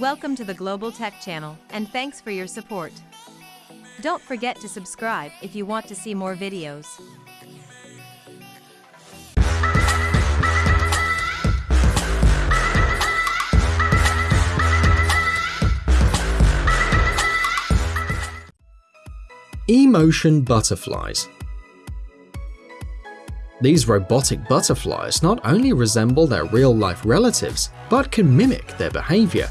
Welcome to the Global Tech Channel, and thanks for your support. Don't forget to subscribe if you want to see more videos. E-motion butterflies. These robotic butterflies not only resemble their real-life relatives, but can mimic their behavior.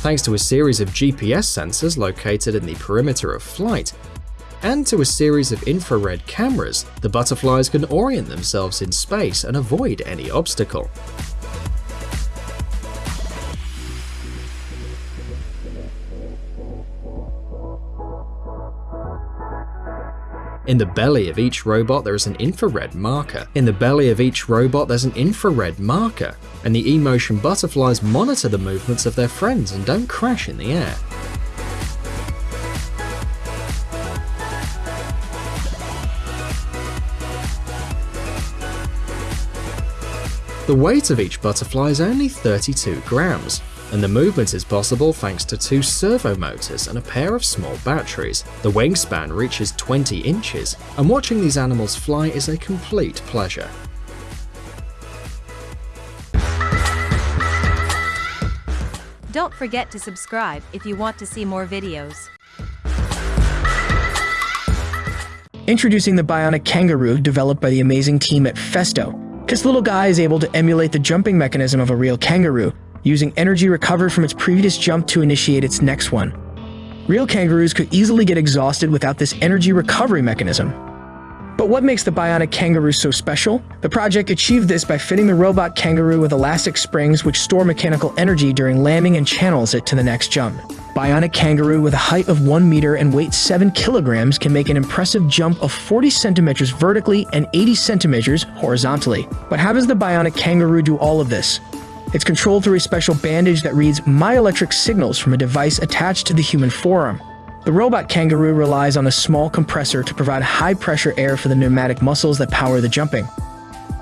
Thanks to a series of GPS sensors located in the perimeter of flight, and to a series of infrared cameras, the butterflies can orient themselves in space and avoid any obstacle. In the belly of each robot there is an infrared marker. In the belly of each robot there's an infrared marker, and the E-motion butterflies monitor the movements of their friends and don't crash in the air. The weight of each butterfly is only 32 grams, and the movement is possible thanks to two servo motors and a pair of small batteries. The wingspan reaches 20 inches, and watching these animals fly is a complete pleasure. Don't forget to subscribe if you want to see more videos. Introducing the Bionic Kangaroo developed by the amazing team at Festo. This little guy is able to emulate the jumping mechanism of a real kangaroo, using energy recovered from its previous jump to initiate its next one. Real kangaroos could easily get exhausted without this energy recovery mechanism. But what makes the Bionic Kangaroo so special? The project achieved this by fitting the robot kangaroo with elastic springs which store mechanical energy during landing and channels it to the next jump. Bionic Kangaroo with a height of 1 meter and weight 7 kilograms can make an impressive jump of 40 centimeters vertically and 80 centimeters horizontally. But how does the Bionic Kangaroo do all of this? It's controlled through a special bandage that reads myoelectric signals from a device attached to the human forearm. The robot kangaroo relies on a small compressor to provide high-pressure air for the pneumatic muscles that power the jumping.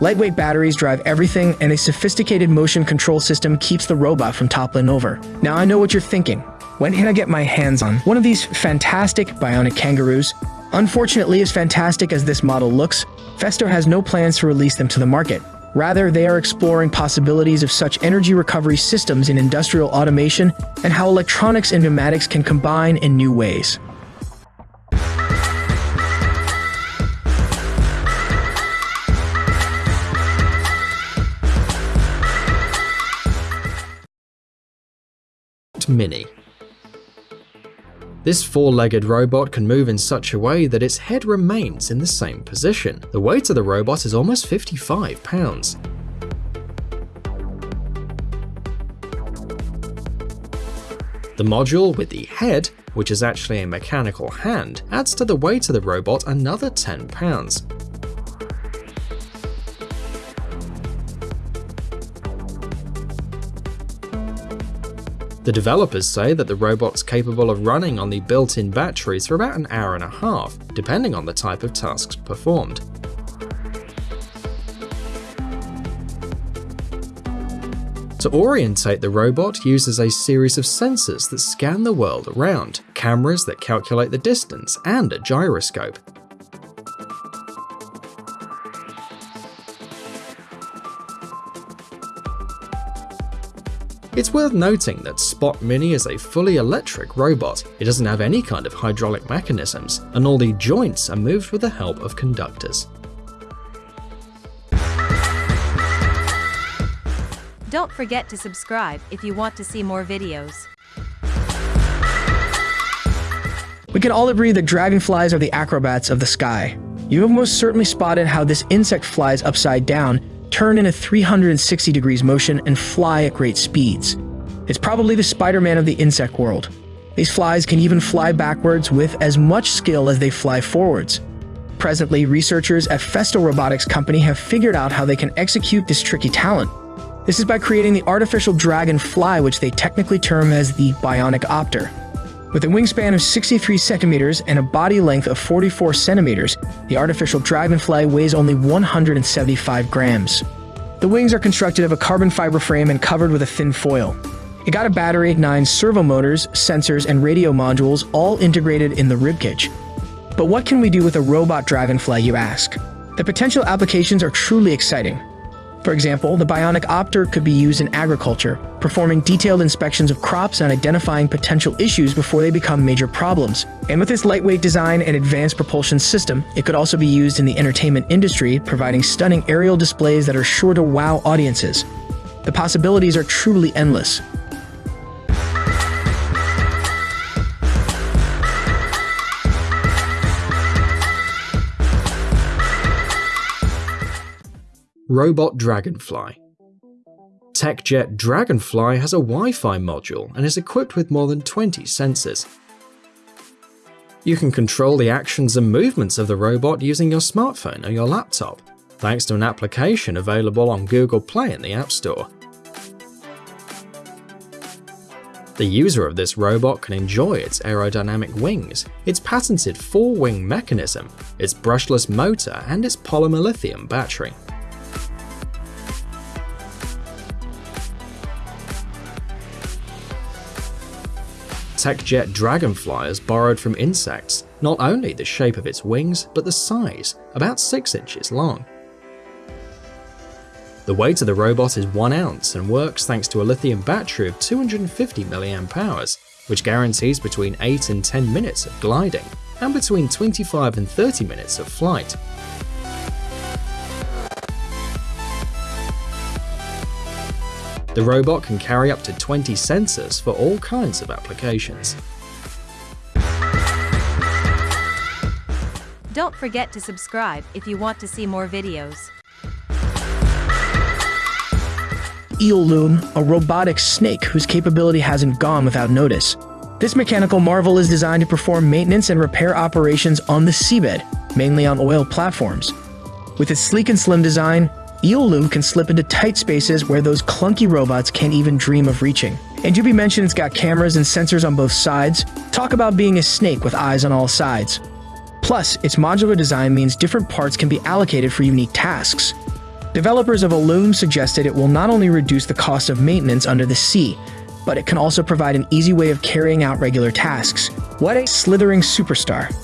Lightweight batteries drive everything, and a sophisticated motion control system keeps the robot from toppling over. Now I know what you're thinking. When can I get my hands on one of these fantastic bionic kangaroos? Unfortunately, as fantastic as this model looks, Festo has no plans to release them to the market. Rather, they are exploring possibilities of such energy recovery systems in industrial automation and how electronics and pneumatics can combine in new ways. Mini this four-legged robot can move in such a way that its head remains in the same position. The weight of the robot is almost 55 pounds. The module with the head, which is actually a mechanical hand, adds to the weight of the robot another 10 pounds. The developers say that the robot's capable of running on the built-in batteries for about an hour and a half, depending on the type of tasks performed. To orientate the robot uses a series of sensors that scan the world around, cameras that calculate the distance, and a gyroscope. It's worth noting that Spot Mini is a fully electric robot. It doesn't have any kind of hydraulic mechanisms, and all the joints are moved with the help of conductors. Don't forget to subscribe if you want to see more videos. We can all agree that dragonflies are the acrobats of the sky. You have most certainly spotted how this insect flies upside down turn in a 360 degrees motion, and fly at great speeds. It's probably the Spider-Man of the insect world. These flies can even fly backwards with as much skill as they fly forwards. Presently, researchers at Festo Robotics Company have figured out how they can execute this tricky talent. This is by creating the artificial dragonfly, which they technically term as the bionic opter. With a wingspan of 63 centimeters and a body length of 44 centimeters, the artificial dragonfly weighs only 175 grams. The wings are constructed of a carbon fiber frame and covered with a thin foil. It got a battery, nine servo motors, sensors, and radio modules all integrated in the ribcage. But what can we do with a robot dragonfly, you ask? The potential applications are truly exciting. For example, the bionic opter could be used in agriculture, performing detailed inspections of crops and identifying potential issues before they become major problems. And with its lightweight design and advanced propulsion system, it could also be used in the entertainment industry, providing stunning aerial displays that are sure to wow audiences. The possibilities are truly endless. Robot Dragonfly. TechJect Dragonfly has a Wi Fi module and is equipped with more than 20 sensors. You can control the actions and movements of the robot using your smartphone or your laptop, thanks to an application available on Google Play in the App Store. The user of this robot can enjoy its aerodynamic wings, its patented four-wing mechanism, its brushless motor, and its polymer lithium battery. TechJect Dragonfly is borrowed from insects, not only the shape of its wings, but the size, about 6 inches long. The weight of the robot is 1 ounce and works thanks to a lithium battery of 250 mAh, which guarantees between 8 and 10 minutes of gliding, and between 25 and 30 minutes of flight. The robot can carry up to 20 sensors for all kinds of applications. Don't forget to subscribe if you want to see more videos. Eelume, a robotic snake whose capability hasn't gone without notice. This mechanical marvel is designed to perform maintenance and repair operations on the seabed, mainly on oil platforms. With its sleek and slim design, Eelume can slip into tight spaces where those clunky robots can't even dream of reaching. And be mentioned, it's got cameras and sensors on both sides. Talk about being a snake with eyes on all sides. Plus, its modular design means different parts can be allocated for unique tasks. Developers of Eelume suggested it will not only reduce the cost of maintenance under the sea, but it can also provide an easy way of carrying out regular tasks. What a slithering superstar.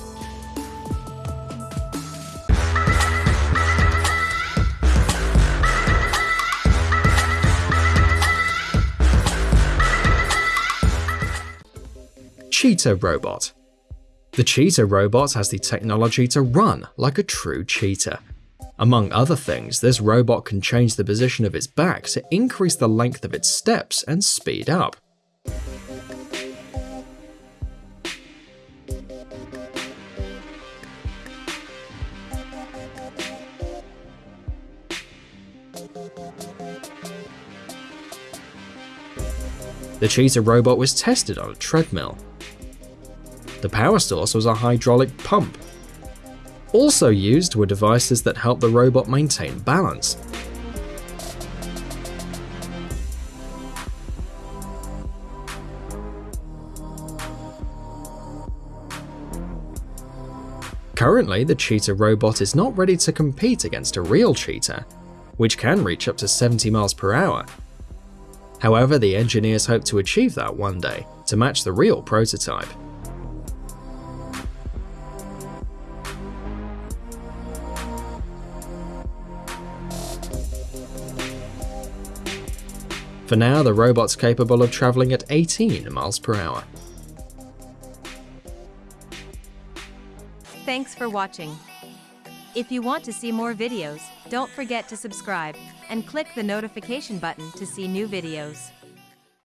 Cheetah Robot The Cheetah Robot has the technology to run like a true cheetah. Among other things, this robot can change the position of its back to increase the length of its steps and speed up. The cheetah robot was tested on a treadmill, the power source was a hydraulic pump. Also used were devices that help the robot maintain balance. Currently, the cheetah robot is not ready to compete against a real cheetah, which can reach up to 70 miles per hour. However, the engineers hope to achieve that one day, to match the real prototype. For now, the robot's capable of travelling at 18 miles per hour. Thanks for watching. If you want to see more videos, don't forget to subscribe and click the notification button to see new videos.